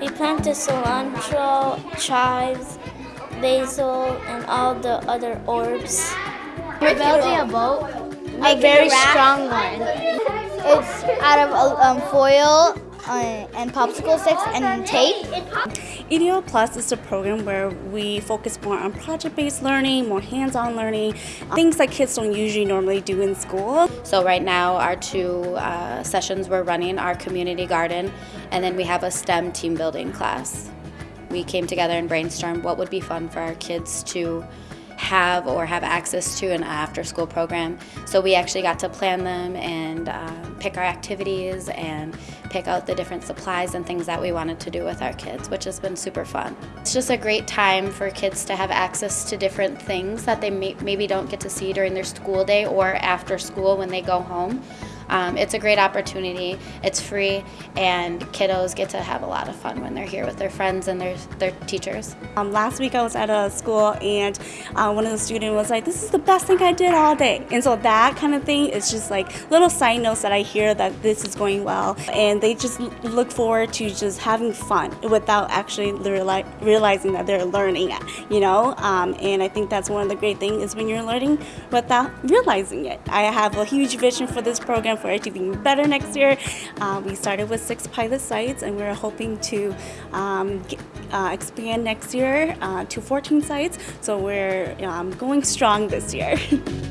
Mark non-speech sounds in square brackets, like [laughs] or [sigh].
We planted cilantro, chives, basil, and all the other herbs. We're building a boat, a very strong one. It's out of um, foil uh, and popsicle sticks and tape. EDO Plus is a program where we focus more on project-based learning, more hands-on learning, things that kids don't usually normally do in school. So right now our two uh, sessions we're running are community garden and then we have a STEM team building class. We came together and brainstormed what would be fun for our kids to have or have access to an after school program. So we actually got to plan them and um, pick our activities and pick out the different supplies and things that we wanted to do with our kids, which has been super fun. It's just a great time for kids to have access to different things that they may, maybe don't get to see during their school day or after school when they go home. Um, it's a great opportunity. It's free, and kiddos get to have a lot of fun when they're here with their friends and their their teachers. Um, last week I was at a school and uh, one of the students was like, "This is the best thing I did all day," and so that kind of thing is just like little side notes that I hear that this is going well, and they just look forward to just having fun without actually reali- realizing that they're learning you know. Um, and I think that's one of the great things is when you're learning without realizing it. I have a huge vision for this program for it to be better next year. Uh, we started with six pilot sites, and we're hoping to um, get, uh, expand next year uh, to 14 sites. So we're um, going strong this year. [laughs]